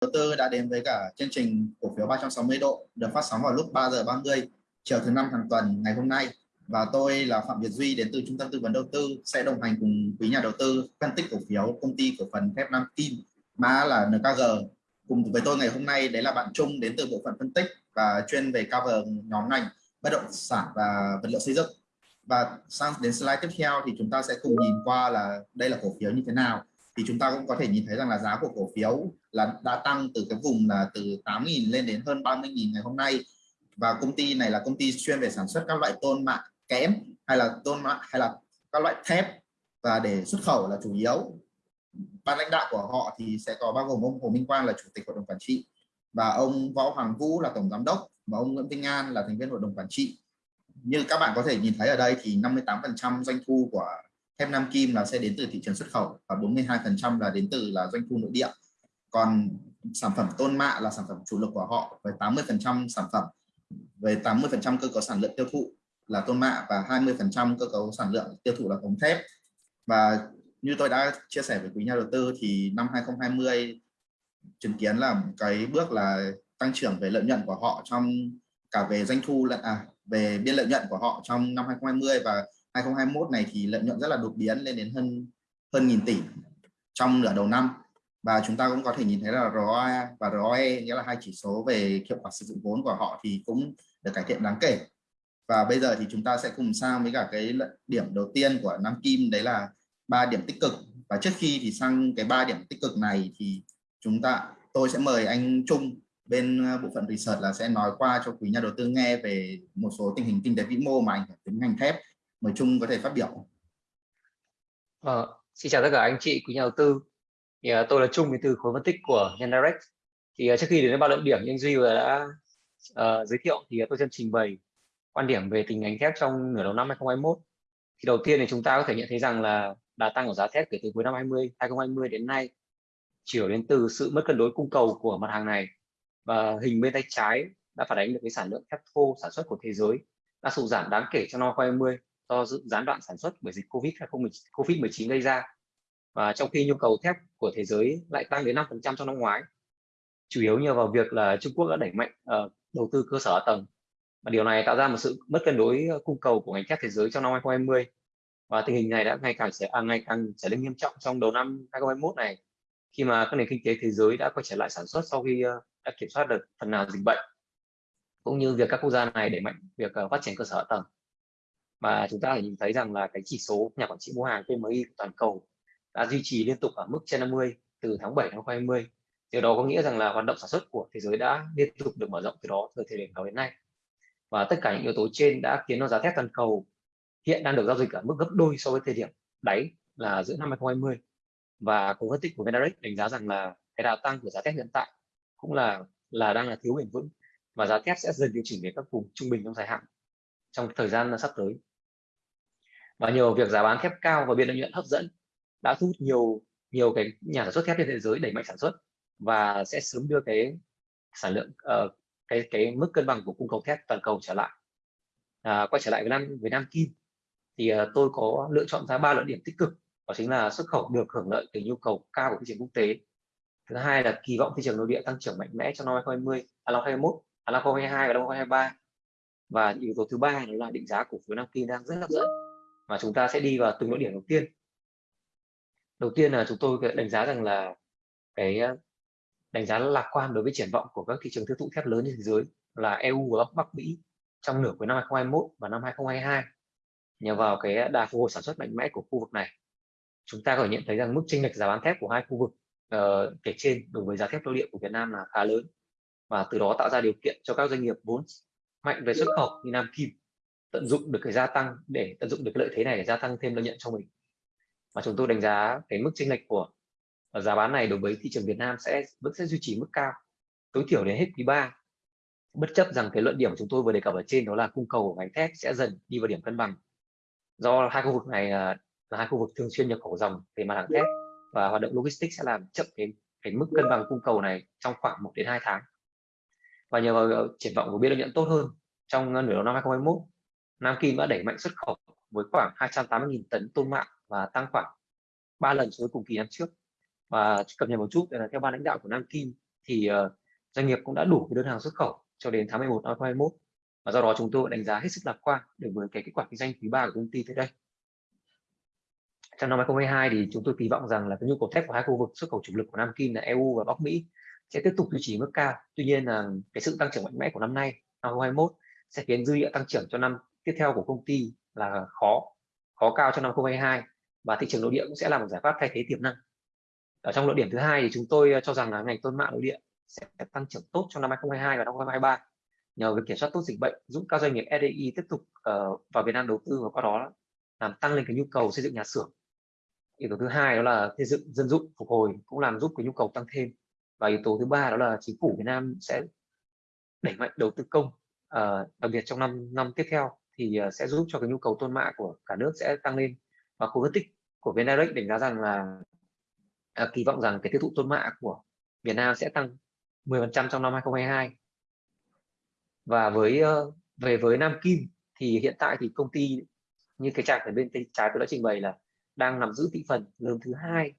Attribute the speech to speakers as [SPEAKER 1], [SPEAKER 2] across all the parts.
[SPEAKER 1] đầu tư đã đến với cả chương trình cổ phiếu 360 độ, được phát sóng vào lúc 3 giờ 30 chiều thứ năm hàng tuần ngày hôm nay. Và tôi là Phạm Việt Duy, đến từ Trung tâm Tư vấn Đầu tư, sẽ đồng hành cùng quý nhà đầu tư phân tích cổ phiếu công ty cổ phần thép Nam Kim mã là NKG cùng với tôi ngày hôm nay, đấy là bạn Trung, đến từ bộ phận phân tích và chuyên về cover nhóm ngành, bất động sản và vật liệu xây dựng. Và sang đến slide tiếp theo thì chúng ta sẽ cùng nhìn qua là đây là cổ phiếu như thế nào thì chúng ta cũng có thể nhìn thấy rằng là giá của cổ phiếu là đã tăng từ cái vùng là từ 8.000 lên đến hơn 30.000 ngày hôm nay. Và công ty này là công ty chuyên về sản xuất các loại tôn mạ kẽm hay là tôn mạ hay là các loại thép. Và để xuất khẩu là chủ yếu. Ban lãnh đạo của họ thì sẽ có bao gồm ông Hồ Minh Quang là chủ tịch hội đồng quản trị và ông Võ Hoàng Vũ là tổng giám đốc và ông Nguyễn Vinh An là thành viên hội đồng quản trị. Như các bạn có thể nhìn thấy ở đây thì 58% doanh thu của thép Nam Kim là sẽ đến từ thị trường xuất khẩu và 42% là đến từ là doanh thu nội địa. Còn sản phẩm tôn mạ là sản phẩm chủ lực của họ với 80% sản phẩm về 80% cơ cấu sản lượng tiêu thụ là tôn mạ và 20% cơ cấu sản lượng tiêu thụ là ống thép. Và như tôi đã chia sẻ với quý nhà đầu tư thì năm 2020 chứng kiến là cái bước là tăng trưởng về lợi nhuận của họ trong cả về doanh thu lẫn à, về biên lợi nhuận của họ trong năm 2020 và 2021 này thì lợi nhuận rất là đột biến, lên đến hơn hơn nghìn tỷ trong nửa đầu năm. Và chúng ta cũng có thể nhìn thấy là ROE và ROE nghĩa là hai chỉ số về hiệu quả sử dụng vốn của họ thì cũng được cải thiện đáng kể. Và bây giờ thì chúng ta sẽ cùng sang với cả cái điểm đầu tiên của Nam Kim, đấy là ba điểm tích cực. Và trước khi thì sang cái ba điểm tích cực này thì chúng ta, tôi sẽ mời anh Trung bên ờ, bộ phận research là sẽ nói qua cho quý nhà đầu tư nghe về một số tình hình kinh tế vĩ mô mà ảnh hưởng đến ngành thép mời Trung có thể phát biểu.
[SPEAKER 2] À, xin chào tất cả anh chị quý nhà đầu tư. Thì, à, tôi là Trung đến từ khối phân tích của Nhân thì à, trước khi đến với ba luận điểm như anh Duy đã à, giới thiệu thì à, tôi xin trình bày quan điểm về tình ngành thép trong nửa đầu năm 2021 thì đầu tiên thì chúng ta có thể nhận thấy rằng là đà tăng của giá thép kể từ cuối năm 20 2020 đến nay chiều đến từ sự mất cân đối cung cầu của mặt hàng này. Và hình bên tay trái đã phản ánh được cái sản lượng thép thô sản xuất của thế giới đã sụt giảm đáng kể trong năm 2020 do gián đoạn sản xuất bởi dịch Covid Covid-19 gây ra. Và trong khi nhu cầu thép của thế giới lại tăng đến 5% trong năm ngoái chủ yếu nhờ vào việc là Trung Quốc đã đẩy mạnh uh, đầu tư cơ sở tầng. Và điều này tạo ra một sự mất cân đối ờ, cung cầu của ngành thép thế giới trong năm 2020 và tình hình này đã ngày càng sẽ à, ngày càng trở nên nghiêm trọng trong đầu năm 2021 này khi mà các nền kinh tế thế giới đã quay trở lại sản xuất sau khi uh, đã kiểm soát được phần nào dịch bệnh cũng như việc các quốc gia này đẩy mạnh việc uh, phát triển cơ sở tầng mà chúng ta phải nhìn thấy rằng là cái chỉ số nhà quản trị mua hàng PMI của toàn cầu đã duy trì liên tục ở mức trên 50 từ tháng 7 năm 2020 điều đó có nghĩa rằng là hoạt động sản xuất của thế giới đã liên tục được mở rộng từ đó từ thời điểm đó đến nay. Và tất cả những yếu tố trên đã khiến cho giá thép toàn cầu hiện đang được giao dịch ở mức gấp đôi so với thời điểm đáy là giữa năm 2020 và cùng phân tích của Vendarex đánh giá rằng là cái đà tăng của giá thép hiện tại cũng là là đang là thiếu bền vững và giá thép sẽ dần điều chỉnh về các vùng trung bình trong dài hạn trong thời gian sắp tới và nhờ việc giá bán thép cao và biên lợi nhuận hấp dẫn đã thu hút nhiều nhiều cái nhà sản xuất thép trên thế giới đẩy mạnh sản xuất và sẽ sớm đưa cái sản lượng uh, cái cái mức cân bằng của cung cầu thép toàn cầu trở lại. À, quay trở lại với nam với nam kim thì uh, tôi có lựa chọn ra ba luận điểm tích cực đó chính là xuất khẩu được hưởng lợi từ nhu cầu cao của thị trường quốc tế. Thứ hai là kỳ vọng thị trường nội địa tăng trưởng mạnh mẽ trong năm 2020 à, năm 2021 à, năm 2022 và năm 2023 và yếu tố thứ ba đó là định giá cổ phiếu nam kim đang rất hấp dẫn mà chúng ta sẽ đi vào từng luận điểm đầu tiên. Đầu tiên là chúng tôi đánh giá rằng là cái ờ, đánh giá lạc quan đối với triển vọng của các thị trường tiêu thụ thép lớn trên thế giới là EU và Bắc Mỹ trong nửa cuối năm 2021 và năm 2022 nhờ vào cái đà phục hồi sản xuất mạnh mẽ của khu vực này chúng ta có thể nhận thấy rằng mức chênh lệch giá bán thép của hai khu vực uh, kể trên đối với giá thép nội địa của Việt Nam là khá lớn và từ đó tạo ra điều kiện cho các doanh nghiệp vốn mạnh về xuất khẩu như Nam Kim tận dụng được cái gia tăng để tận dụng được cái lợi thế này để gia tăng thêm lợi nhuận cho mình. Và chúng tôi đánh giá cái mức chênh lệch của giá bán này đối với thị trường Việt Nam sẽ vẫn sẽ duy trì mức cao tối thiểu đến hết quý 3 bất chấp rằng cái luận điểm chúng tôi vừa đề cập ở trên đó là cung cầu của ngành thép sẽ dần đi vào điểm cân bằng. Do hai khu vực này à, là, hai khu vực thường xuyên nhập khẩu dòng về mặt hàng thép và hoạt động logistics sẽ làm chậm cái cái mức cân bằng cung cầu này trong khoảng 1 đến 2 tháng. Và nhờ vào ờ, triển vọng của biên lợi nhuận tốt hơn trong ờ, nửa đầu năm 2021 Nam Kim đã đẩy mạnh xuất khẩu với khoảng 280.000 tấn tôn mạ và tăng khoảng 3 lần so với cùng kỳ năm trước. Và cập nhật một chút là theo ban lãnh đạo của Nam Kim thì uh, doanh nghiệp cũng đã đủ đơn hàng xuất khẩu cho đến tháng 11 năm 2021 và do đó chúng tôi đánh giá hết sức lạc quan đối với cái kết quả kinh doanh quý 3 của công ty tới đây. Trong năm 2022 thì chúng tôi kỳ vọng rằng là cái nhu cầu thép của hai khu vực xuất khẩu chủ lực của Nam Kim là EU và Bắc Mỹ sẽ tiếp tục duy trì mức cao. Tuy nhiên là cái sự tăng trưởng mạnh mẽ của năm nay, năm 2021 sẽ khiến dư địa tăng trưởng cho năm tiếp theo của công ty là khó khó cao cho năm 2022 và thị trường nội địa cũng sẽ là một giải pháp thay thế tiềm năng. Ở trong luận điểm thứ hai thì chúng tôi ờ, cho rằng là ngành tôn mạ nội địa sẽ tăng trưởng tốt trong năm 2022 và năm 2023 nhờ việc kiểm soát tốt dịch bệnh giúp các doanh nghiệp FDI tiếp tục uh, vào Việt Nam đầu tư và qua đó làm tăng lên cái nhu cầu xây dựng nhà xưởng. Yếu tố thứ hai đó là xây dựng dân dụng phục hồi cũng làm giúp cái nhu cầu tăng thêm. Và yếu tố thứ ba đó là chính phủ Việt Nam sẽ đẩy mạnh đầu tư công uh, đặc biệt trong năm năm tiếp theo thì ờ, sẽ giúp cho cái nhu cầu tôn mạ của cả nước sẽ tăng lên. Và khu phân tích của VNDirect đánh giá rằng là à, kỳ vọng rằng cái tiêu thụ tôn mạ của Việt Nam sẽ tăng 10% trong năm 2022 và với ờ, về với Nam Kim thì hiện tại thì công ty như cái trạc ở bên tay trái tôi đã trình bày là đang nắm giữ thị phần lớn thứ hai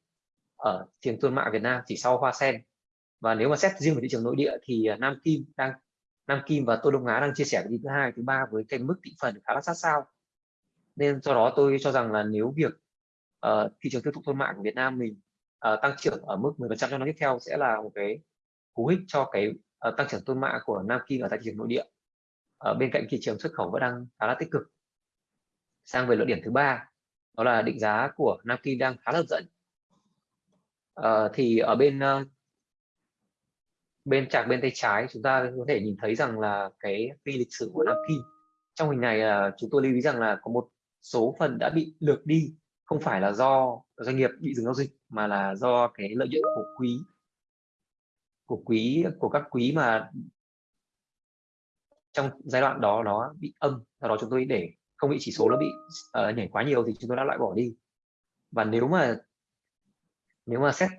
[SPEAKER 2] ở thị trường tôn mạ Việt Nam chỉ sau Hoa Sen. Và nếu mà xét riêng về thị trường nội địa thì Nam Kim đang Nam Kim và Tô Đông Á đang chia sẻ vị thứ hai thứ ba với cái mức thị phần khá là sát sao. Nên do đó tôi cho rằng là nếu việc uh, thị trường tiêu thụ tôn mạ của Việt Nam mình uh, tăng trưởng ở mức 10% trong năm tiếp theo sẽ là một cái cú hích cho cái uh, tăng trưởng tôn mạ của Nam Kim ở tại thị trường nội địa. Ở bên cạnh thị trường xuất khẩu vẫn đang khá là tích cực. Sang về luận điểm thứ ba đó là định giá của Nam Kim đang khá là hấp dẫn. Uh, thì ở bên uh, bên chạc bên tay trái chúng ta có thể nhìn thấy rằng là cái phi lịch sử của Nam Kỳ trong hình này là chúng tôi lưu ý rằng là có một số phần đã bị lược đi. Không phải là do doanh nghiệp bị dừng giao dịch mà là do cái lợi nhuận của quý của quý của các quý mà trong giai đoạn đó nó bị âm. Do đó chúng tôi để không bị chỉ số nó bị uh, nhảy quá nhiều thì chúng tôi đã loại bỏ đi. Và nếu mà nếu mà xét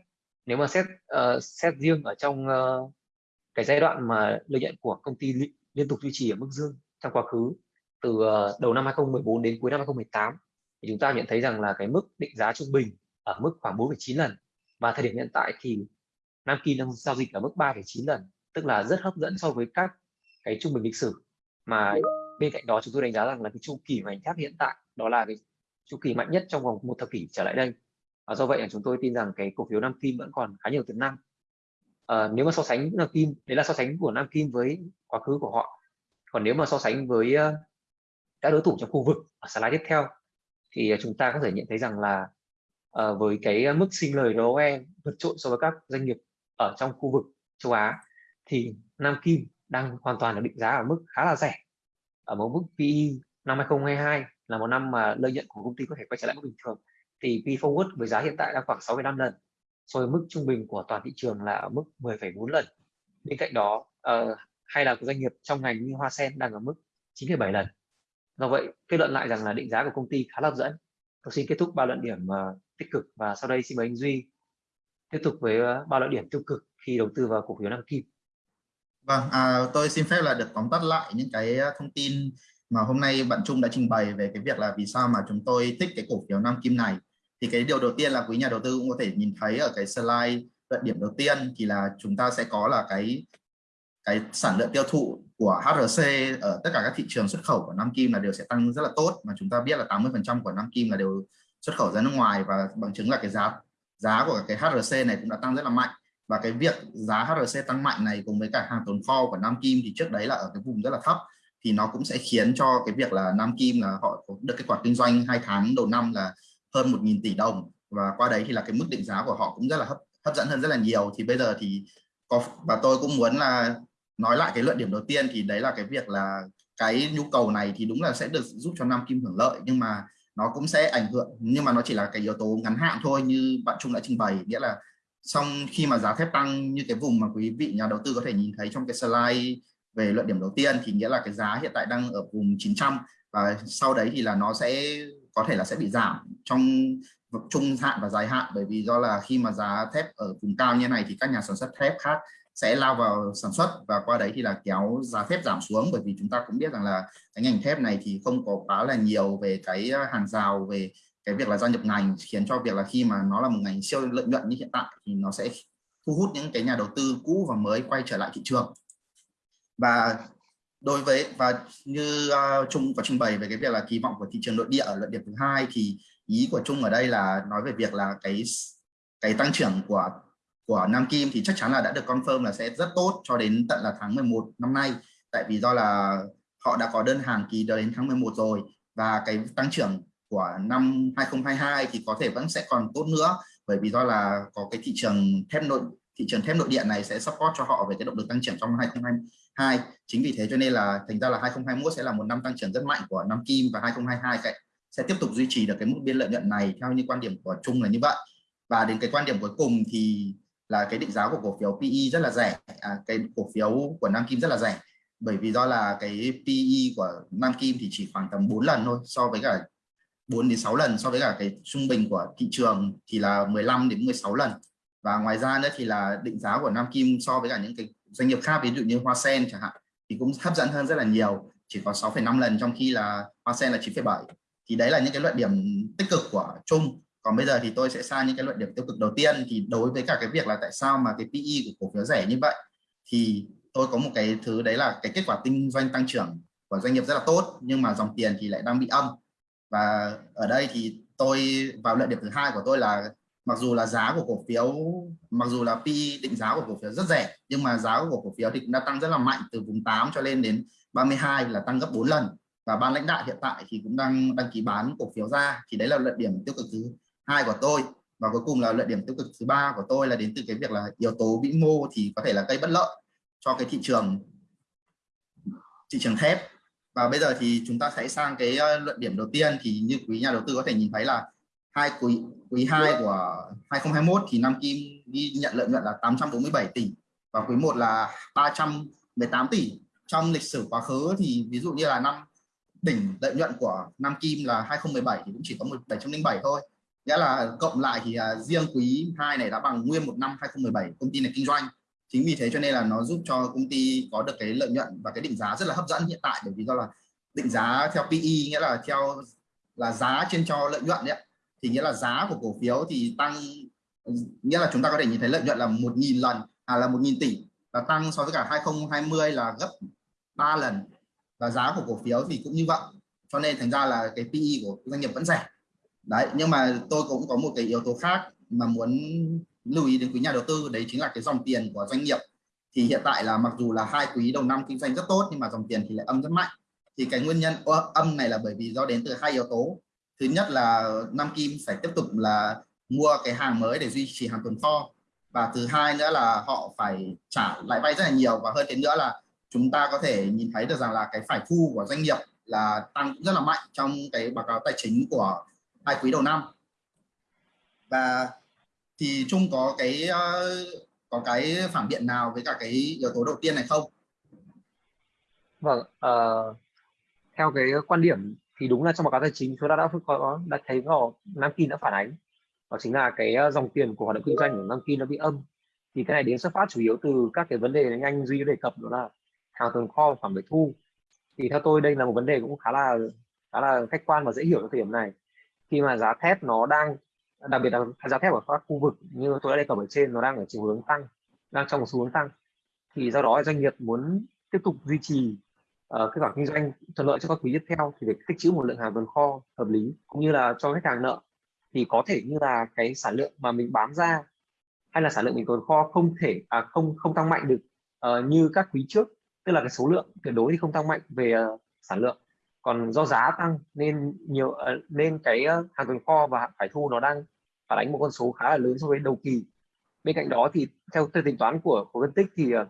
[SPEAKER 2] nếu mà xét uh, xét riêng ở trong uh, cái giai đoạn mà lợi nhuận của công ty li liên tục duy trì ở mức dương trong quá khứ từ uh, đầu năm 2014 đến cuối năm 2018 thì chúng ta nhận thấy rằng là cái mức định giá trung bình ở mức khoảng 4,9 lần. Và thời điểm hiện tại thì Nam Kim đang giao dịch ở mức 3,9 lần tức là rất hấp dẫn so với các cái trung bình lịch sử. Mà bên cạnh đó chúng tôi đánh giá rằng là cái chu kỳ ngành thép hiện tại đó là cái chu kỳ mạnh nhất trong vòng một thập kỷ trở lại đây và do vậy là chúng tôi tin rằng cái cổ phiếu Nam Kim vẫn còn khá nhiều tiềm năng. À, nếu mà so sánh Nam Kim đấy là so sánh của Nam Kim với quá khứ của họ. Còn nếu mà so sánh với ờ, các đối thủ trong khu vực ở slide tiếp theo thì chúng ta có thể nhận thấy rằng là uh, với cái mức sinh lời ROE vượt trội so với các doanh nghiệp ở trong khu vực châu Á thì Nam Kim đang hoàn toàn được định giá ở mức khá là rẻ. Ở một mức PE năm 2022 là một năm mà lợi nhuận của công ty có thể quay trở lại mức bình thường thì P forward với giá hiện tại đang khoảng 6,5 lần so với mức trung bình của toàn thị trường là ở mức 10,4 lần. Bên cạnh đó uh, hay là doanh nghiệp trong ngành như Hoa Sen đang ở mức 9,7 lần. Do vậy kết luận lại rằng là định giá của công ty khá là hấp dẫn. Tôi xin kết thúc ba luận điểm uh, tích cực và sau đây xin mời anh Duy tiếp tục với uh, ba luận điểm tiêu cực khi đầu tư vào cổ phiếu Nam Kim.
[SPEAKER 1] Vâng, à, tôi xin phép là được tóm tắt lại những cái thông tin mà hôm nay bạn Trung đã trình bày về cái việc là vì sao mà chúng tôi thích cái cổ phiếu Nam Kim này. Thì cái điều đầu tiên là quý nhà đầu tư cũng có thể nhìn thấy ở cái slide luận điểm đầu tiên thì là chúng ta sẽ có là cái cái sản lượng tiêu thụ của HRC ở tất cả các thị trường xuất khẩu của Nam Kim là đều sẽ tăng rất là tốt. Mà chúng ta biết là 80% của Nam Kim là đều xuất khẩu ra nước ngoài và bằng chứng là cái giá giá của cái HRC này cũng đã tăng rất là mạnh. Và cái việc giá HRC tăng mạnh này cùng với cả hàng tồn kho của Nam Kim thì trước đấy là ở cái vùng rất là thấp. Thì nó cũng sẽ khiến cho cái việc là Nam Kim là họ có được kết quả kinh doanh hai tháng đầu năm là hơn 1.000 tỷ đồng. Và qua đấy thì là cái mức định giá của họ cũng rất là hấp hấp dẫn hơn rất là nhiều. Thì bây giờ thì có và tôi cũng muốn là nói lại cái luận điểm đầu tiên, thì đấy là cái việc là cái nhu cầu này thì đúng là sẽ được giúp cho Nam Kim hưởng lợi, nhưng mà nó cũng sẽ ảnh hưởng, nhưng mà nó chỉ là cái yếu tố ngắn hạn thôi, như bạn Trung đã trình bày. Nghĩa là xong khi mà giá thép tăng như cái vùng mà quý vị nhà đầu tư có thể nhìn thấy trong cái slide về luận điểm đầu tiên, thì nghĩa là cái giá hiện tại đang ở vùng 900 và sau đấy thì là nó sẽ có thể là sẽ bị giảm trong trung hạn và dài hạn. Bởi vì do là khi mà giá thép ở vùng cao như này thì các nhà sản xuất thép khác sẽ lao vào sản xuất và qua đấy thì là kéo giá thép giảm xuống. Bởi vì chúng ta cũng biết rằng là cái ngành thép này thì không có quá là nhiều về cái à, hàng rào, về cái việc là gia nhập ngành, khiến cho việc là khi mà nó là một ngành siêu lợi nhuận như hiện tại thì nó sẽ thu hút những cái nhà đầu tư cũ và mới quay trở lại thị trường. Và đối với và như uh, Trung có trình bày về cái việc là kỳ vọng của thị trường nội địa ở luận điểm thứ hai thì ý của Trung ở đây là nói về việc là cái cái tăng trưởng của của Nam Kim thì chắc chắn là đã được confirm là sẽ rất tốt cho đến tận là tháng 11 năm nay. Tại vì do là họ đã có đơn hàng kỳ đến tháng 11 rồi và cái tăng trưởng của năm 2022 thì có thể vẫn sẽ còn tốt nữa. Bởi vì do là có cái thị trường thép nội thị trường thép nội địa này sẽ support cho họ về cái động lực tăng trưởng trong 2022 chính vì thế cho nên là thành ra là 2021 sẽ là một năm tăng trưởng rất mạnh của Nam Kim và 2022 sẽ tiếp tục duy trì được cái mức biên lợi nhuận này theo như quan điểm của chung là như vậy. Và đến cái quan điểm cuối cùng thì là cái định giá của cổ phiếu PE rất là rẻ. À, cái cổ phiếu của Nam Kim rất là rẻ. Bởi vì do là cái PE của Nam Kim thì chỉ khoảng tầm 4 lần thôi so với cả 4 đến 6 lần so với cả cái trung bình của thị trường thì là 15 đến 16 lần và ngoài ra nữa thì là định giá của Nam Kim so với cả những cái doanh nghiệp khác ví dụ như Hoa Sen chẳng hạn thì cũng hấp dẫn hơn rất là nhiều chỉ có 6,5 lần trong khi là Hoa Sen là 9,7 thì đấy là những cái luận điểm tích cực của Trung. Còn bây giờ thì tôi sẽ sang những cái luận điểm tiêu cực đầu tiên thì đối với cả cái việc là tại sao mà cái PE của cổ phiếu rẻ như vậy thì tôi có một cái thứ đấy là cái kết quả kinh doanh tăng trưởng của doanh nghiệp rất là tốt nhưng mà dòng tiền thì lại đang bị âm. Và ở đây thì tôi vào luận điểm thứ hai của tôi là mặc dù là giá của cổ phiếu, mặc dù là pi định giá của cổ phiếu rất rẻ, nhưng mà giá của cổ phiếu thì cũng đã tăng rất là mạnh, từ vùng 8 cho lên đến 32 là tăng gấp 4 lần. Và ban lãnh đạo hiện tại thì cũng đang đăng ký bán cổ phiếu ra, thì đấy là luận điểm tiêu cực thứ hai của tôi. Và cuối cùng là luận điểm tiêu cực thứ ba của tôi là đến từ cái việc là yếu tố vĩ mô thì có thể là gây bất lợi cho cái thị trường thị trường thép. Và bây giờ thì chúng ta sẽ sang cái ờ, luận điểm đầu tiên thì như quý nhà đầu tư có thể nhìn thấy là hai quý quý 2 của 2021 thì Nam Kim ghi nhận lợi nhuận là 847 tỷ và quý 1 là 318 tỷ. Trong lịch sử quá khứ thì ví dụ như là năm đỉnh lợi nhuận của Nam Kim là 2017 thì cũng chỉ có một 707 thôi. Nghĩa là cộng lại thì uh, riêng quý 2 này đã bằng nguyên một năm 2017 công ty này kinh doanh. Chính vì thế cho nên là nó giúp cho công ty có được cái lợi nhuận và cái định giá rất là hấp dẫn hiện tại bởi vì do là định giá theo PE nghĩa là theo là giá trên cho lợi nhuận đấy ạ thì nghĩa là giá của cổ phiếu thì tăng, nghĩa là chúng ta có thể nhìn thấy lợi nhuận là một nghìn lần à là một nghìn tỷ là tăng so với cả 2020 là gấp 3 lần. Và giá của cổ phiếu thì cũng như vậy. Cho nên thành ra là cái PE của doanh nghiệp vẫn rẻ. Đấy, nhưng mà tôi cũng có một cái yếu tố khác mà muốn lưu ý đến quý nhà đầu tư, đấy chính là cái dòng tiền của doanh nghiệp. Thì hiện tại là mặc dù là hai quý đầu năm kinh doanh rất tốt, nhưng mà dòng tiền thì lại âm rất mạnh. Thì cái nguyên nhân âm này là bởi vì do đến từ hai yếu tố thứ nhất là Nam Kim phải tiếp tục là mua cái hàng mới để duy trì hàng tồn kho. Và thứ hai nữa là họ phải trả lãi vay rất là nhiều. Và hơn thế nữa là chúng ta có thể nhìn thấy được rằng là cái phải thu của doanh nghiệp là tăng rất là mạnh trong cái báo cáo tài chính của hai quý đầu năm. Và thì chung có cái ờ, có cái phản biện nào với cả cái yếu tố đầu tiên này không?
[SPEAKER 2] Vâng, uh, theo cái quan điểm thì đúng là trong báo cáo tài chính, chúng ta đã có đã thấy vào Nam Kim đã phản ánh. Đó chính là cái ờ, dòng tiền của hoạt động kinh doanh của Nam Kim nó bị âm. Thì cái này đến xuất phát chủ yếu từ các cái vấn đề anh duy đề cập, đó là hàng tồn kho, khoản về thu. Thì theo tôi đây là một vấn đề cũng khá là khá là khách quan và dễ hiểu ở thời điểm này. Khi mà giá thép nó đang, đặc biệt là giá thép ở các khu vực như tôi đã đề cập ở trên, nó đang ở chiều hướng tăng, đang trong một xu hướng tăng. Thì do đó doanh nghiệp muốn tiếp tục duy trì uh, cái khoản kinh doanh thuận lợi cho các quý tiếp theo thì phải tích trữ một lượng hàng tồn kho hợp lý cũng như là cho khách hàng nợ. Thì có thể như là cái sản lượng mà mình bán ra hay là sản lượng mình tồn kho không thể à, không không tăng mạnh được uh, như các quý trước tức là cái số lượng tuyệt đối thì không tăng mạnh về uh, sản lượng. Còn do giá tăng nên nhiều uh, nên cái uh, hàng tồn kho và phải thu nó đang phản ánh một con số khá là lớn so với đầu kỳ. Bên cạnh đó thì theo theo tính toán của của phân tích thì uh,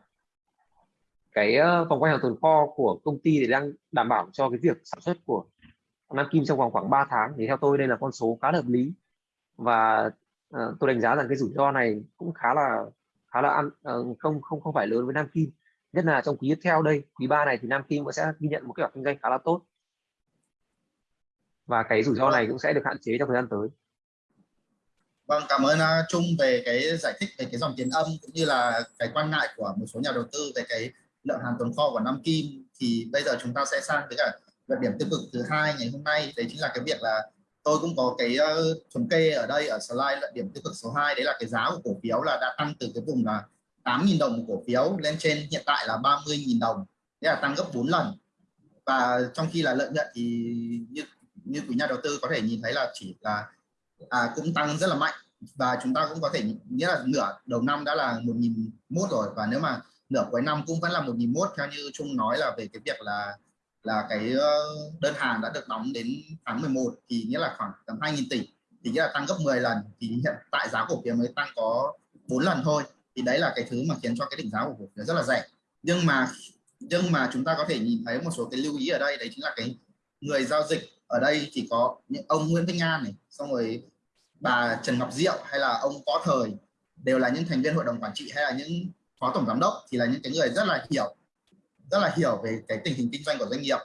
[SPEAKER 2] cái ờ, phòng vòng quay hàng tồn kho của công ty thì đang đảm bảo cho cái việc sản xuất của Nam Kim trong vòng khoảng 3 tháng. Thì theo tôi đây là con số khá hợp lý. Và uh, tôi đánh giá rằng cái rủi ro này cũng khá là khá là ăn uh, không không không phải lớn với Nam Kim. Nhất là trong quý tiếp theo đây quý ba này thì Nam Kim cũng sẽ ghi nhận một cái kinh doanh khá là tốt. Và cái rủi ro này cũng sẽ được hạn chế trong thời gian tới.
[SPEAKER 1] Vâng, cảm ơn Trung về cái giải thích về cái dòng tiền âm cũng như là cái quan ngại của một số nhà đầu tư về cái lượng hàng tồn kho của Nam Kim thì bây giờ chúng ta sẽ sang với cả luận điểm tiêu cực thứ hai ngày hôm nay. Đấy chính là cái việc là tôi cũng có cái uh, thống kê ở đây ở slide luận điểm tiêu cực số 2 đấy là cái giá của cổ phiếu là đã tăng từ cái vùng là 8.000 đồng một cổ phiếu lên trên hiện tại là 30.000 đồng. Đấy là tăng gấp 4 lần. Và trong khi là lợi nhuận thì như như quý nhà đầu tư có thể nhìn thấy là chỉ là à, cũng tăng rất là mạnh. Và chúng ta cũng có thể nghĩa là nửa đầu năm đã là 1.001 rồi. Và nếu mà nửa cuối năm cũng vẫn là 1.001 theo như Trung nói là về cái việc là là cái ờ, đơn hàng đã được đóng đến tháng 11 thì nghĩa là khoảng tầm 2.000 tỷ, thì nghĩa là tăng gấp 10 lần thì hiện tại giá cổ phiếu mới tăng có 4 lần thôi. Thì đấy là cái thứ mà khiến cho cái định giá của cổ phiếu rất là rẻ. Nhưng mà nhưng mà chúng ta có thể nhìn thấy một số cái lưu ý ở đây, đấy chính là cái người giao dịch ở đây thì có những ông Nguyễn Thanh An này, xong rồi bà Trần Ngọc Diệu hay là ông Võ Thời đều là những thành viên hội đồng quản trị hay là những phó tổng giám đốc thì là những cái người rất là hiểu rất là hiểu về cái tình hình kinh doanh của doanh nghiệp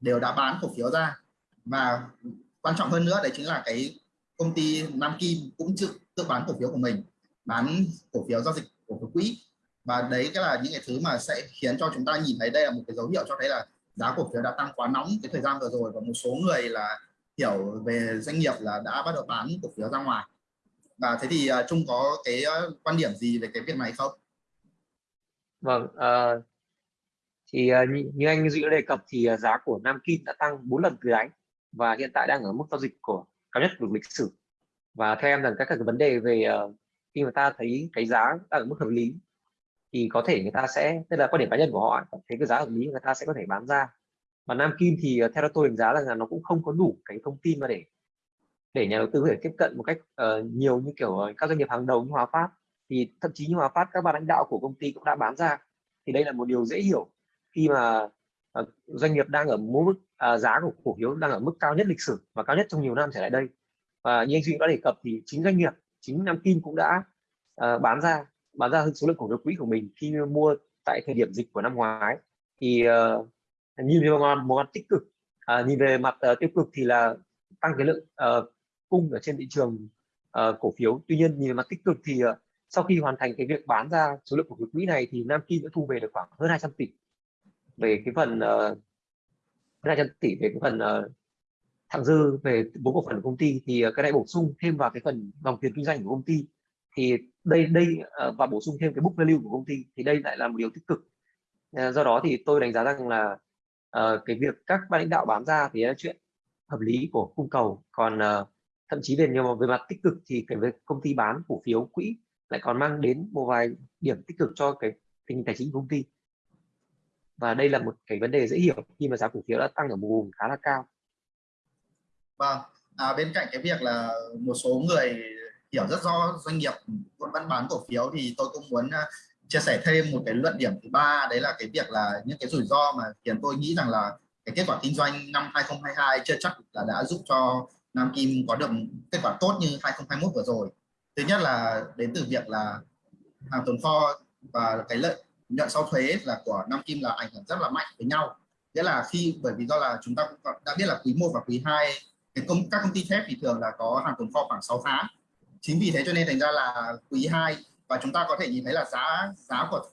[SPEAKER 1] đều đã bán cổ phiếu ra. Và quan trọng hơn nữa đấy chính là cái công ty Nam Kim cũng tự, tự bán cổ phiếu của mình bán cổ phiếu giao dịch cổ phiếu quỹ và đấy cái là những cái thứ mà sẽ khiến cho chúng ta nhìn thấy đây là một cái dấu hiệu cho thấy là giá cổ phiếu đã tăng quá nóng cái thời gian vừa rồi và một số người là hiểu về doanh nghiệp là đã bắt đầu bán cổ phiếu ra ngoài. Và thế thì à, Trung có cái à, quan điểm gì về cái việc này không?
[SPEAKER 2] Vâng, uh, thì uh, như, như anh Duy đã đề cập thì uh, giá của Nam Kim đã tăng 4 lần từ đáy và hiện tại đang ở mức giao dịch của cao nhất của lịch sử. Và theo em rằng các cái vấn đề về uh, khi mà ta thấy cái giá đang ở mức hợp lý thì có thể người ta sẽ tức là quan điểm cá nhân của họ thấy cái giá hợp lý người ta sẽ có thể bán ra. Và Nam Kim thì theo tôi đánh giá là nó cũng không có đủ cái thông tin mà để để nhà đầu tư có thể tiếp cận một cách uh, nhiều như kiểu các doanh nghiệp hàng đầu như Hòa Phát thì thậm chí như Hòa Phát các ban lãnh đạo của công ty cũng đã bán ra. Thì đây là một điều dễ hiểu. Khi mà uh, doanh nghiệp đang ở mức uh, giá của cổ phiếu đang ở mức cao nhất lịch sử và cao nhất trong nhiều năm trở lại đây. Và như anh Duy đã đề cập thì chính doanh nghiệp chính Nam Kim cũng đã uh, bán ra bán ra hơn số lượng cổ phiếu quỹ của mình khi mua tại thời điểm dịch của năm ngoái. Thì uh, nhìn về mặt, một mặt tích cực uh, nhìn về mặt uh, tiêu cực thì là tăng cái lượng uh, cung ở trên thị trường uh, cổ phiếu. Tuy nhiên nhìn về mặt tích cực thì uh, sau khi hoàn thành cái việc bán ra số lượng cổ phiếu quỹ này thì Nam Kim đã thu về được khoảng hơn 200 tỷ. Về cái phần ờ, uh, 200 tỷ về cái phần ờ, uh, thặng dư về vốn cổ phần của công ty thì uh, cái này bổ sung thêm vào cái phần dòng tiền kinh doanh của công ty. Thì đây đây uh, và bổ sung thêm cái book value của công ty thì đây lại là một điều tích cực. Uh, do đó thì tôi đánh giá rằng là uh, cái việc các ban lãnh đạo bán ra thì là chuyện hợp lý của cung cầu. Còn uh, thậm chí về nhiều về mặt tích cực thì cái việc công ty bán cổ phiếu quỹ lại còn mang đến một vài điểm tích cực cho cái tình hình tài chính của công ty. Và đây là một cái vấn đề dễ hiểu khi mà giá cổ phiếu đã tăng ở một vùng khá là cao.
[SPEAKER 1] Vâng à, bên cạnh cái việc là một số người hiểu rất rõ doanh nghiệp vẫn bán bán cổ phiếu thì tôi cũng muốn à, chia sẻ thêm một cái luận điểm thứ ba đấy là cái việc là những cái rủi ro mà khiến tôi nghĩ rằng là cái kết quả kinh doanh năm 2022 chưa chắc là đã giúp cho Nam Kim có được kết quả tốt như 2021 vừa rồi thứ nhất là đến từ việc là hàng tồn kho và cái lợi nhuận sau thuế là của Nam Kim là ảnh hưởng rất là mạnh với nhau. Nghĩa là khi, bởi vì do là chúng ta cũng đã biết là quý 1 và quý 2 cái công, các công ty thép thì thường là có hàng tồn kho khoảng 6 tháng. Chính vì thế cho nên thành ra là quý 2 và chúng ta có thể nhìn thấy là giá giá của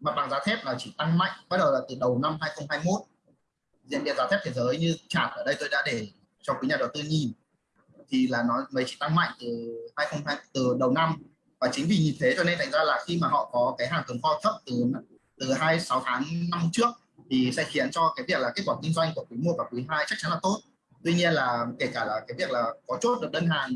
[SPEAKER 1] mặt bằng giá thép là chỉ tăng mạnh, bắt đầu là từ đầu năm 2021 diễn biến giá thép thế giới như chart ở đây tôi đã để cho quý nhà đầu tư nhìn thì là nó mới chỉ tăng mạnh từ 2020 từ đầu năm. Và chính vì như thế cho nên thành ra là khi mà họ có cái hàng tồn kho thấp từ từ 26 tháng năm trước, thì sẽ khiến cho cái việc là kết quả kinh doanh của quý 1 và quý 2 chắc chắn là tốt. Tuy nhiên là kể cả là cái việc là có chốt được đơn hàng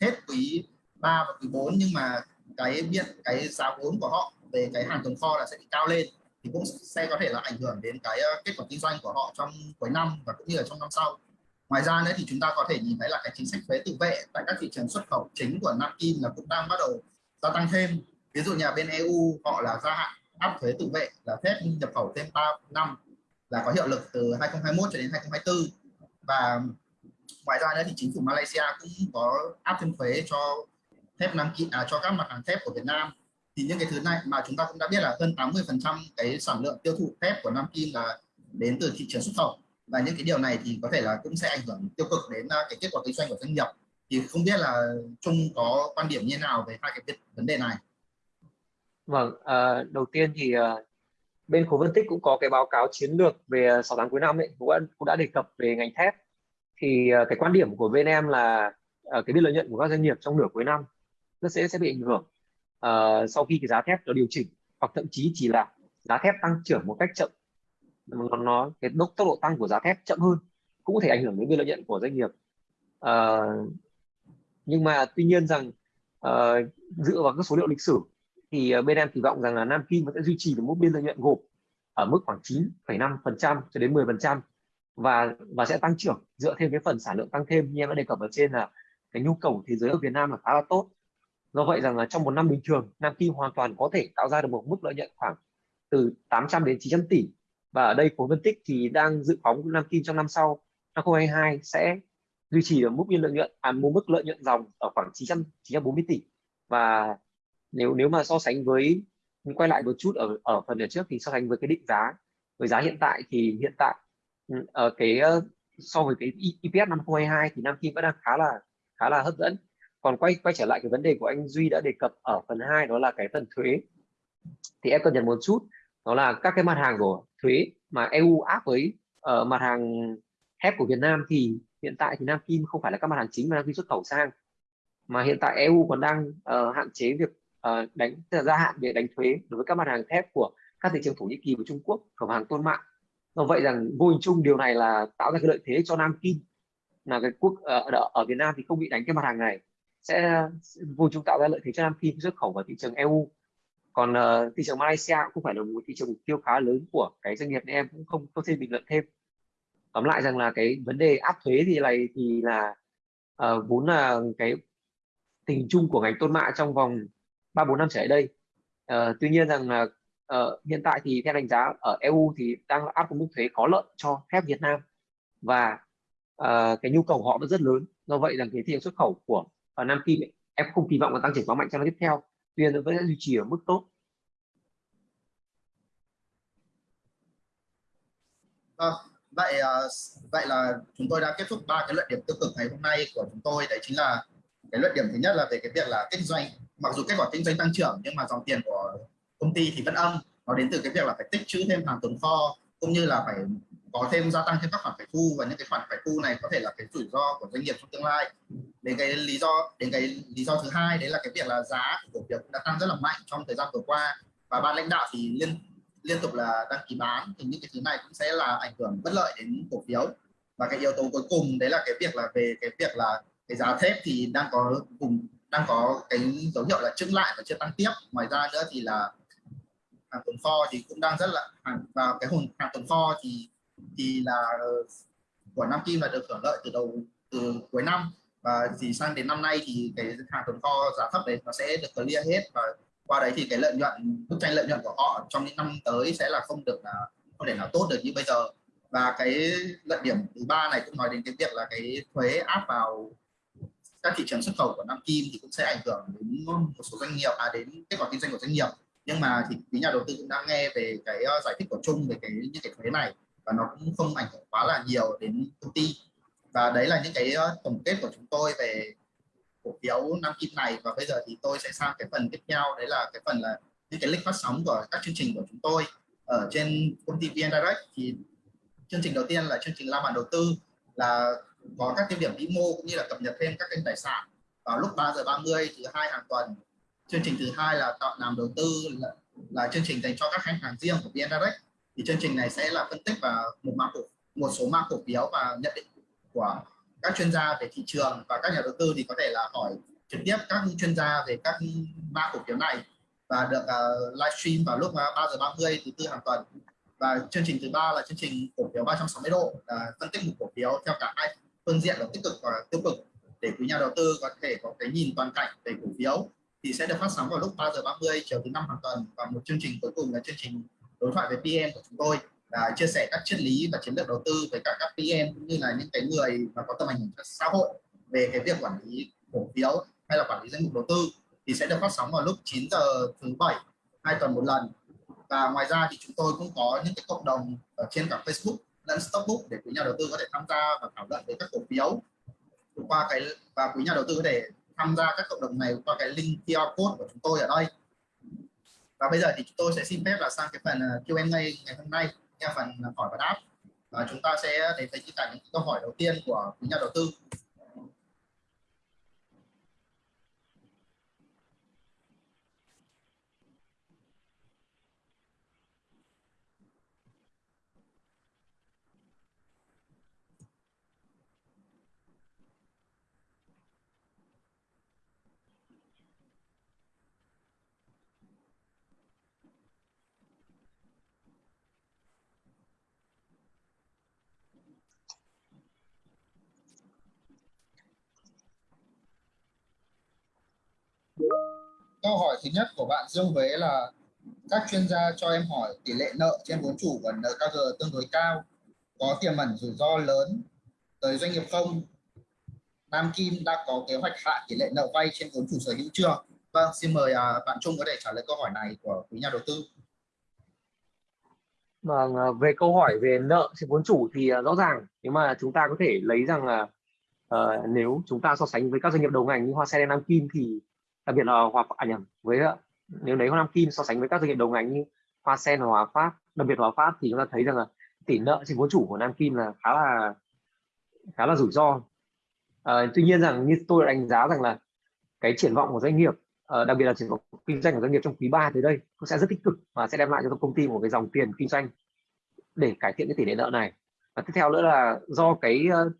[SPEAKER 1] hết quý 3 và quý 4 nhưng mà cái biện, cái giá vốn của họ về cái hàng tồn kho là sẽ bị cao lên, thì cũng sẽ có thể là ảnh hưởng đến cái ờ, kết quả kinh doanh của họ trong cuối năm và cũng như là trong năm sau ngoài ra nữa thì chúng ta có thể nhìn thấy là cái chính sách thuế tự vệ tại các thị trường xuất khẩu chính của Nam Kim là cũng đang bắt đầu gia tăng thêm. Ví dụ nhà bên EU họ là gia hạn áp thuế tự vệ là phép nhập khẩu thêm 3 năm là có hiệu lực từ 2021 cho đến 2024 và ngoài ra nữa thì chính phủ Malaysia cũng có áp thêm thuế cho thép Nam Kim à, cho các mặt hàng thép của Việt Nam. Thì những cái thứ này mà chúng ta cũng đã biết là hơn 80 phần trăm cái sản lượng tiêu thụ thép của Nam Kim là đến từ thị trường xuất khẩu và những cái điều này thì có thể là cũng sẽ ảnh hưởng tiêu cực đến à, cái kết quả kinh doanh của doanh nghiệp. Thì không biết là Trung có quan điểm như thế nào về hai cái vấn đề này?
[SPEAKER 2] Vâng, à, đầu tiên thì à, bên khối phân tích cũng có cái báo cáo chiến lược về 6 tháng cuối năm ấy cũng đã, cũng đã đề cập về ngành thép. Thì à, cái quan điểm của bên em là à, cái biên lợi nhuận của các doanh nghiệp trong nửa cuối năm nó sẽ sẽ bị ảnh hưởng à, sau khi cái giá thép nó điều chỉnh. Hoặc thậm chí chỉ là giá thép tăng trưởng một cách chậm nó, nó cái tốc tốc độ tăng của giá thép chậm hơn cũng có thể ảnh hưởng đến biên lợi nhuận của doanh nghiệp. À, nhưng mà tuy nhiên rằng à, dựa vào các số liệu lịch sử thì ờ, bên em kỳ vọng rằng là Nam Kim vẫn sẽ duy trì được mức biên lợi nhuận gộp ở mức khoảng 9,5% cho đến 10% và và sẽ tăng trưởng dựa thêm cái phần sản lượng tăng thêm. Như em đã đề cập ở trên là cái nhu cầu thế giới ở Việt Nam là khá là tốt. Do vậy rằng là trong một năm bình thường Nam Kim hoàn toàn có thể tạo ra được một mức lợi nhuận khoảng từ 800 đến 900 tỷ và ở đây khối phân tích thì đang dự phóng Nam Kim trong năm sau. Năm 2022 sẽ duy trì ở mức biên lợi nhuận à một mức lợi nhuận dòng ở khoảng 900 940 tỷ. Và nếu nếu mà so sánh với, quay lại một chút ở ở phần ở trước thì so sánh với cái định giá, với giá hiện tại thì hiện tại ở cái ờ, so với cái EPS năm 2022 thì Nam Kim vẫn đang khá là khá là hấp dẫn. Còn quay quay trở lại cái vấn đề của anh Duy đã đề cập ở phần 2 đó là cái phần thuế. Thì em cần nhận một chút, đó là các cái mặt hàng của thuế. Mà EU áp với uh, mặt hàng thép của Việt Nam thì hiện tại thì Nam Kim không phải là các mặt hàng chính mà Nam Kim xuất khẩu sang. Mà hiện tại EU còn đang uh, hạn chế việc uh, đánh gia hạn việc đánh thuế đối với các mặt hàng thép của các thị trường Thổ Nhĩ Kỳ và Trung Quốc khẩu hàng tôn mạng. Do vậy rằng vô hình chung điều này là tạo ra cái lợi thế cho Nam Kim là cái quốc ở, ở Việt Nam thì không bị đánh cái mặt hàng này. Sẽ vô chung tạo ra lợi thế cho Nam Kim xuất khẩu vào thị trường EU còn uh, thị trường Malaysia cũng phải là một thị trường mục tiêu khá lớn của cái doanh nghiệp nên em cũng không có thêm bình luận thêm. Tóm lại rằng là cái vấn đề áp thuế thì này thì là uh, vốn là cái tình chung của ngành tôn mạ trong vòng ba bốn năm trở lại đây. Uh, tuy nhiên rằng là uh, hiện tại thì theo đánh giá ở EU thì đang áp một mức thuế có lợi cho thép Việt Nam và uh, cái nhu cầu họ vẫn rất lớn. Do vậy rằng cái thị trường xuất khẩu của uh, Nam Kim ấy, em không kỳ vọng là tăng trưởng quá mạnh trong năm tiếp theo tuy nhiên vẫn duy trì ở mức tốt.
[SPEAKER 1] À, vậy ờ, vậy là chúng tôi đã kết thúc ba cái luận điểm tiêu cực ngày hôm nay của chúng tôi. Đấy chính là cái luận điểm thứ nhất là về cái việc là kinh doanh. Mặc dù kết quả kinh doanh tăng trưởng nhưng mà dòng tiền của công ty thì vẫn âm. Nó đến từ cái việc là phải tích trữ thêm hàng tồn kho cũng như là phải có thêm gia tăng thêm các khoản phải thu và những cái khoản phải thu này có thể là cái rủi ro của doanh nghiệp trong tương lai. Đến cái lý do, đến cái lý do thứ hai, đấy là cái việc là giá của cổ phiếu đã tăng rất là mạnh trong thời gian vừa qua. Và ban lãnh đạo thì liên liên tục là đăng ký bán, thì những cái thứ này cũng sẽ là ảnh hưởng bất lợi đến cổ phiếu. Và cái yếu tố cuối cùng, đấy là cái việc là về cái việc là cái giá thép thì đang có cùng đang có cái dấu hiệu là chững lại và chưa tăng tiếp. Ngoài ra nữa thì là hàng tồn kho thì cũng đang rất là, hàng, và cái hồn, hàng tồn kho thì thì là của Nam Kim là được hưởng lợi từ đầu, từ cuối năm. Và thì sang đến năm nay thì cái hàng tồn kho giá thấp đấy nó sẽ được clear hết. Và qua đấy thì cái lợi nhuận, bức tranh lợi nhuận của họ trong những năm tới sẽ là không được là, không thể nào tốt được như bây giờ. Và cái lợi điểm thứ ba này cũng nói đến cái việc là cái thuế áp vào các thị trường xuất khẩu của Nam Kim thì cũng sẽ ảnh hưởng đến một số doanh nghiệp à đến kết quả kinh doanh của doanh nghiệp. Nhưng mà thì quý nhà đầu tư cũng đang nghe về cái ờ, giải thích của chung về cái, những cái thuế này và nó cũng không ảnh hưởng quá là nhiều đến công ty. Và đấy là những cái ờ, tổng kết của chúng tôi về cổ phiếu năm Kim này. Và bây giờ thì tôi sẽ sang cái phần tiếp theo. Đấy là cái phần là những cái lịch phát sóng của các chương trình của chúng tôi. Ở trên công ty VN Direct thì chương trình đầu tiên là chương trình la bàn đầu tư là có các tiêu điểm vĩ mô cũng như là cập nhật thêm các kênh tài sản. Vào lúc 3 giờ 30 thứ hai hàng tuần chương trình thứ hai là tạo làm đầu tư là, là chương trình dành cho các khách hàng riêng của VN Direct thì chương trình này sẽ là phân tích và một mã cổ một số mã cổ phiếu và nhận định của các chuyên gia về thị trường và các nhà đầu tư thì có thể là hỏi trực tiếp các chuyên gia về các mã cổ phiếu này và được uh, livestream vào lúc à, 3 giờ 30 thứ tư hàng tuần. Và chương trình thứ ba là chương trình cổ phiếu 360 độ là phân tích một cổ phiếu theo cả hai phương diện là tích cực và tiêu cực để quý nhà đầu tư có thể có cái nhìn toàn cảnh về cổ phiếu. Thì sẽ được phát sóng vào lúc 3 giờ 30 chiều thứ năm hàng tuần và một chương trình cuối cùng là chương trình đối thoại với PM của chúng tôi là chia sẻ các triết lý và chiến lược đầu tư với cả các PM cũng như là những cái người mà có tầm ảnh hưởng xã hội về cái việc quản lý cổ phiếu hay là quản lý danh mục đầu tư thì sẽ được phát sóng vào lúc 9 giờ thứ bảy, hai tuần một lần. Và ngoài ra thì chúng tôi cũng có những cái cộng đồng ở trên cả Facebook lẫn Stockbook để quý nhà đầu tư có thể tham gia và thảo luận về các cổ phiếu. Qua cái, và quý nhà đầu tư có thể tham gia các cộng đồng này qua cái link QR code của chúng tôi ở đây và bây giờ thì chúng tôi sẽ xin phép là sang cái phần ờ, Q&A ngày hôm nay, theo phần ờ, hỏi và đáp. Và chúng ta sẽ đến với những câu hỏi đầu tiên của quý nhà đầu tư. Câu hỏi thứ nhất của bạn Dương Huế là các chuyên gia cho em hỏi tỷ lệ nợ trên vốn chủ và NKG tương đối cao có tiềm ẩn rủi ro lớn tới doanh nghiệp không? Nam Kim đã có kế hoạch hạ tỷ lệ nợ vay trên vốn chủ sở hữu chưa? Vâng xin mời à, bạn Trung có thể trả lời câu hỏi này của quý nhà đầu tư.
[SPEAKER 2] Vâng, à, về câu hỏi về nợ trên vốn chủ thì à, rõ ràng nếu mà chúng ta có thể lấy rằng là uh, nếu chúng ta so sánh với các doanh nghiệp đầu ngành như Hoa Sen Nam Kim thì đặc biệt là Hòa à nhầm với ờ, nếu lấy Nam Kim so sánh với các doanh nghiệp đầu ngành như Hoa Sen hoặc Hòa Phát đặc biệt Hòa Phát thì chúng ta thấy rằng là tỷ nợ trên vốn chủ của Nam Kim là khá là khá là rủi ro. À, tuy nhiên rằng như tôi đánh giá rằng là cái triển vọng của doanh nghiệp uh, đặc biệt là triển vọng kinh doanh của doanh nghiệp trong quý 3 tới đây cũng sẽ rất tích cực và sẽ đem lại cho công ty một cái dòng tiền kinh doanh để cải thiện cái tỷ lệ nợ này. Và tiếp theo nữa là do cái uh,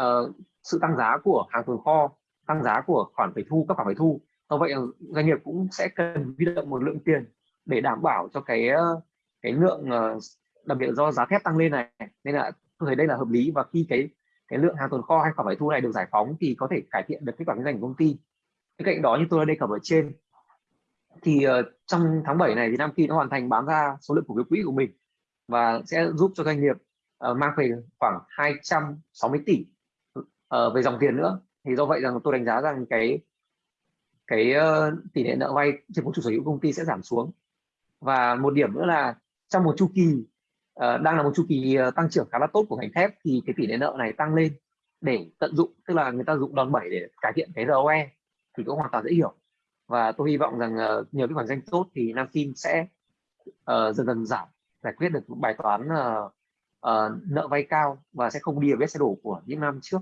[SPEAKER 2] uh, sự tăng giá của hàng tồn kho tăng giá của khoản phải thu các khoản phải thu do vậy ờ, doanh nghiệp cũng sẽ cần huy động một lượng tiền để đảm bảo cho cái ờ, cái lượng ờ, đặc biệt do giá thép tăng lên này. Nên là tôi thấy đây là hợp lý và khi cái cái lượng hàng tồn kho hay khoản phải thu này được giải phóng thì có thể cải thiện được kết quả kinh doanh của công ty. Bên cạnh đó như tôi đã đề cập ở trên thì uh, trong tháng 7 này thì Nam Kỳ đã hoàn thành bán ra số lượng cổ phiếu quỹ của mình và sẽ giúp cho doanh nghiệp uh, mang về khoảng 260 tỷ uh, về dòng tiền nữa. Thì do vậy rằng tôi đánh giá rằng cái cái uh, tỷ lệ nợ vay trên vốn chủ sở hữu công ty sẽ giảm xuống và một điểm nữa là trong một chu kỳ uh, đang là một chu kỳ uh, tăng trưởng khá là tốt của ngành thép thì cái tỷ lệ nợ này tăng lên để tận dụng tức là người ta dụng đòn bẩy để cải thiện cái ROE thì cũng hoàn toàn dễ hiểu và tôi hy vọng rằng uh, nhờ cái khoản danh tốt thì Nam Kim sẽ uh, dần dần giảm giải quyết được bài toán uh, uh, nợ vay cao và sẽ không đi ở vết xe đổ của những năm trước.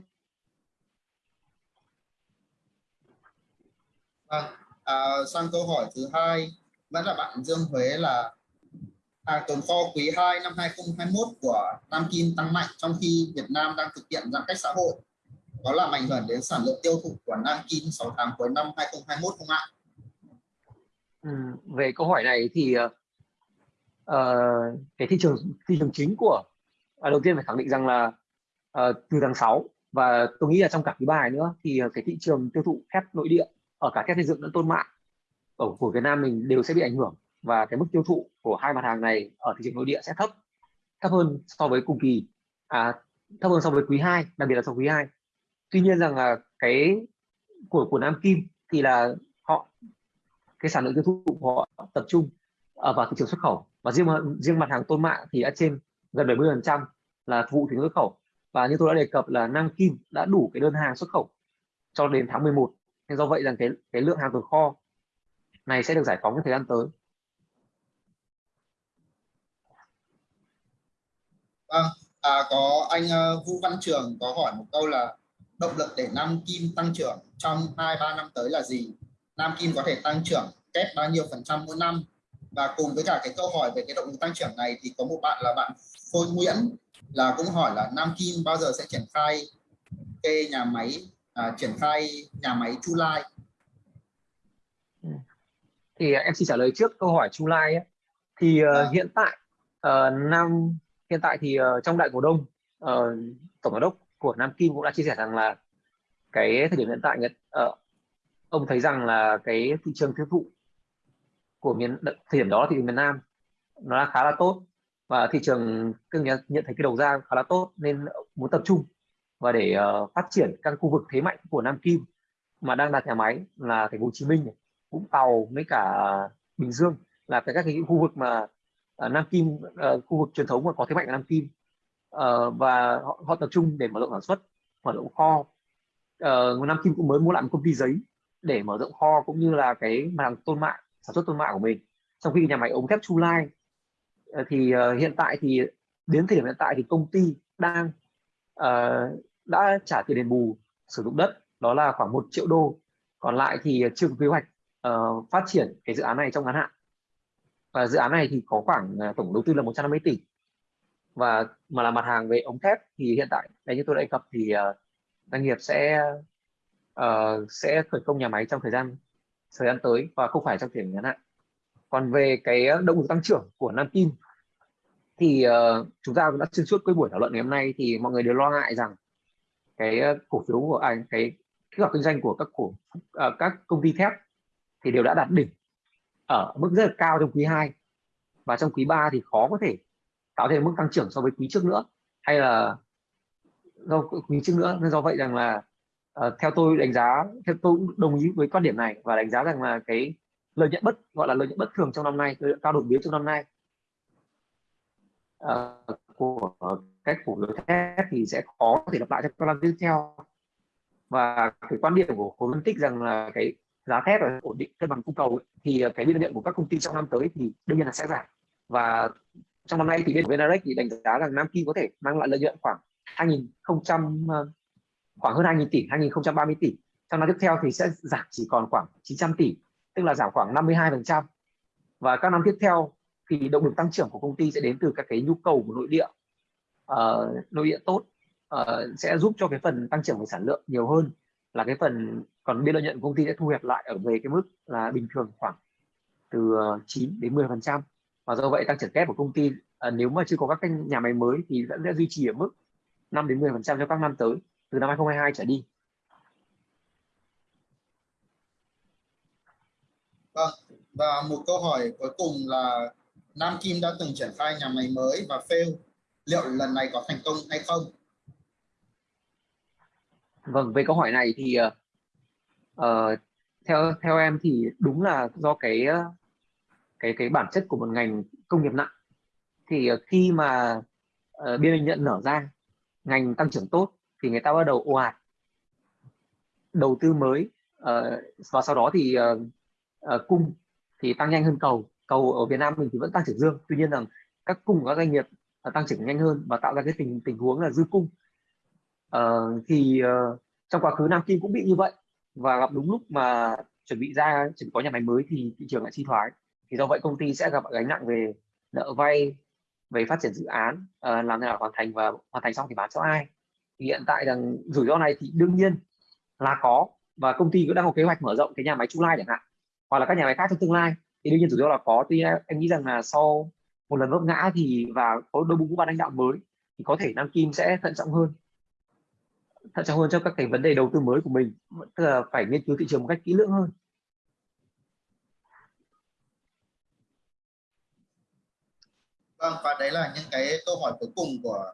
[SPEAKER 1] À, à, sang câu hỏi thứ hai. Vẫn là bạn Dương Huế là hàng tồn kho quý 2 năm 2021 của Nam Kim tăng mạnh trong khi Việt Nam đang thực hiện giãn cách xã hội. Có làm ảnh hưởng đến sản lượng tiêu thụ của Nam Kim 6 tháng cuối năm 2021 không ạ?
[SPEAKER 2] Ừ, về câu hỏi này thì uh, cái thị trường thị trường chính của à, đầu tiên phải khẳng định rằng là uh, từ tháng 6 và tôi nghĩ là trong cả quý bài nữa thì cái thị trường tiêu thụ thép nội địa ở cả thép xây dựng lẫn tôn mạ ở của Việt Nam mình đều sẽ bị ảnh hưởng và cái mức tiêu thụ của hai mặt hàng này ở thị trường nội địa sẽ thấp thấp hơn so với cùng kỳ à, thấp hơn so với quý 2 đặc biệt là so với quý 2 tuy nhiên rằng là cái của của Nam Kim thì là họ cái sản lượng tiêu thụ của họ tập trung ở vào thị trường xuất khẩu và riêng riêng mặt hàng tôn mạ thì đã trên gần 70 phần trăm là vụ thị trường xuất khẩu. Và như tôi đã đề cập là Nam Kim đã đủ cái đơn hàng xuất khẩu cho đến tháng 11 nên do vậy rằng cái cái lượng hàng tồn kho này sẽ được giải phóng trong thời gian tới
[SPEAKER 1] Vâng, à, có anh uh, Vũ Văn Trường có hỏi một câu là động lực để Nam Kim tăng trưởng trong 2-3 năm tới là gì? Nam Kim có thể tăng trưởng kép bao nhiêu phần trăm mỗi năm? Và cùng với cả cái câu hỏi về cái động lực tăng trưởng này thì có một bạn là bạn Phôi Nguyễn là cũng hỏi là Nam Kim bao giờ sẽ triển khai cái nhà máy à, triển khai nhà máy Chu Lai?
[SPEAKER 2] Ừ. Thì em xin trả lời trước câu hỏi Chu Lai ấy. Thì à. uh, hiện tại uh, Nam hiện tại thì uh, trong đại cổ đông uh, tổng giám đốc của Nam Kim cũng đã chia sẻ rằng là cái thời điểm hiện tại uh, ông thấy rằng là cái thị trường tiêu thụ của miền thời điểm đó thì miền Nam nó là khá là tốt và thị trường nhận, nhận thấy cái đầu ra khá là tốt nên muốn tập trung và để uh, phát triển các khu vực thế mạnh của Nam Kim mà đang đặt nhà máy là thành phố Hồ Chí Minh, Vũng Tàu với cả Bình Dương là cái các cái khu vực mà uh, Nam Kim uh, khu vực truyền thống mà có thế mạnh ở Nam Kim. Uh, và họ, họ tập trung để mở rộng sản xuất mở rộng kho. Uh, Nam Kim cũng mới mua lại một công ty giấy để mở rộng kho cũng như là cái mặt hàng tôn mạ sản xuất tôn mạ của mình. Trong khi nhà máy ống thép Chu Lai uh, thì uh, hiện tại thì đến thời điểm hiện tại thì công ty đang uh, đã trả tiền đền bù sử dụng đất đó là khoảng 1 triệu đô. Còn lại thì chưa có kế hoạch uh, phát triển cái dự án này trong ngắn hạn. Và dự án này thì có khoảng uh, tổng đầu tư là 150 tỷ. Và mà là mặt hàng về ống thép thì hiện tại đấy như tôi đã đề cập thì uh, doanh nghiệp sẽ uh, sẽ khởi công nhà máy trong thời gian thời gian tới và không phải trong tiền ngắn hạn. Còn về cái động lực tăng trưởng của Nam Kim thì uh, chúng ta đã xuyên suốt cái buổi thảo luận ngày hôm nay thì mọi người đều lo ngại rằng cái ờ, cổ phiếu của anh cái kết quả kinh doanh của các cổ ờ, các công ty thép thì đều đã đạt đỉnh ở mức rất là cao trong quý 2 và trong quý 3 thì khó có thể tạo thêm mức tăng trưởng so với quý trước nữa. Hay là do quý trước nữa nên do vậy rằng là uh, theo tôi đánh giá theo tôi đồng ý với quan điểm này và đánh giá rằng là cái lợi nhuận bất gọi là lợi nhuận bất thường trong năm nay lợi nhuận cao đột biến trong năm nay uh, của cái phủ phiếu thép thì sẽ khó có thể lặp lại trong các năm tiếp theo. Và cái quan điểm của khối phân tích rằng là cái giá thép là ổn định, cân bằng cung cầu thì cái biên lợi nhuận của các công ty trong năm tới thì đương nhiên là sẽ giảm. Và trong năm nay thì bên Venarex thì đánh giá rằng Nam Kim có thể mang lại lợi nhuận khoảng 2000 ờ, khoảng hơn 2.000 tỷ 2030 tỷ. Trong năm tiếp theo thì sẽ giảm chỉ còn khoảng 900 tỷ, tức là giảm khoảng 52% và các năm tiếp theo thì động lực tăng trưởng của công ty sẽ đến từ các cái nhu cầu của nội địa uh, nội địa tốt uh, sẽ giúp cho cái phần tăng trưởng về sản lượng nhiều hơn là cái phần còn biên lợi nhuận của công ty sẽ thu hẹp lại ở về cái mức là bình thường khoảng từ ờ, 9 đến 10 phần trăm và do vậy tăng trưởng kép của công ty uh, nếu mà chưa có các cái nhà máy mới thì vẫn sẽ duy trì ở mức 5 đến 10 phần trăm cho các năm tới từ năm 2022 trở đi
[SPEAKER 1] Vâng, và một câu hỏi cuối cùng là Nam Kim đã từng triển khai nhà máy mới và fail. Liệu lần này có thành công hay không?
[SPEAKER 2] Vâng, về câu hỏi này thì uh, theo theo em thì đúng là do cái ờ, cái cái bản chất của một ngành công nghiệp nặng. Thì uh, khi mà uh, biên lợi nhuận nở ra ngành tăng trưởng tốt thì người ta bắt đầu ồ ạt đầu tư mới uh, và sau đó thì uh, uh, cung thì tăng nhanh hơn cầu. Cầu ở Việt Nam mình thì vẫn tăng trưởng dương. Tuy nhiên rằng các cung của các doanh nghiệp tăng trưởng nhanh hơn và tạo ra cái tình tình huống là dư cung. Uh, thì uh, trong quá khứ Nam Kim cũng bị như vậy và gặp đúng lúc mà chuẩn bị ra chuẩn bị có nhà máy mới thì thị trường lại suy thoái. Thì do vậy công ty sẽ gặp gánh nặng về nợ vay về phát triển dự án uh, làm thế nào hoàn thành và hoàn thành xong thì bán cho ai. Thì hiện tại rằng rủi ro này thì đương nhiên là có và công ty cũng đang có kế hoạch mở rộng cái nhà máy Chu Lai chẳng hạn hoặc là các nhà máy khác trong tương lai. Thì đương nhiên rủi ro là có. Tuy em nghĩ rằng là sau một lần vấp ngã thì và có đội ngũ ban lãnh đạo mới thì có thể Nam Kim sẽ thận trọng hơn. Thận trọng hơn cho các cái vấn đề đầu tư mới của mình tức là phải nghiên cứu thị trường một cách kỹ lưỡng hơn.
[SPEAKER 1] Vâng, và đấy là những cái câu hỏi cuối cùng của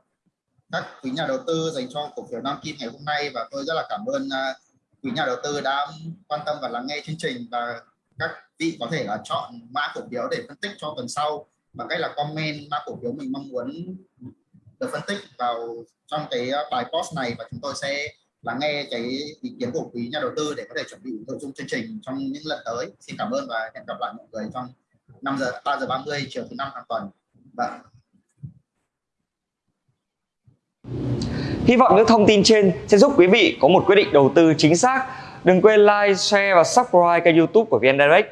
[SPEAKER 1] các quý nhà đầu tư dành cho cổ phiếu Nam Kim ngày hôm nay. Và tôi rất là cảm ơn à, quý nhà đầu tư đã quan tâm và lắng nghe chương trình. Và các vị có thể là chọn mã cổ phiếu để phân tích cho tuần sau bằng cách là comment mã cổ phiếu mình mong muốn được phân tích vào trong cái ờ, bài post này và chúng tôi sẽ lắng nghe cái ý kiến của quý nhà đầu tư để có thể chuẩn bị nội dung chương trình trong những lần tới. Xin cảm ơn và hẹn gặp lại mọi người trong 5 giờ 3 giờ 30 chiều thứ năm hàng tuần. Vâng.
[SPEAKER 3] Hy vọng những thông tin trên sẽ giúp quý vị có một quyết định đầu tư chính xác. Đừng quên like, share và subscribe kênh youtube của VN Direct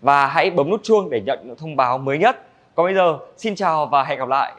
[SPEAKER 3] và hãy bấm nút chuông để nhận những thông báo mới nhất. Còn bây giờ, xin chào và hẹn gặp lại.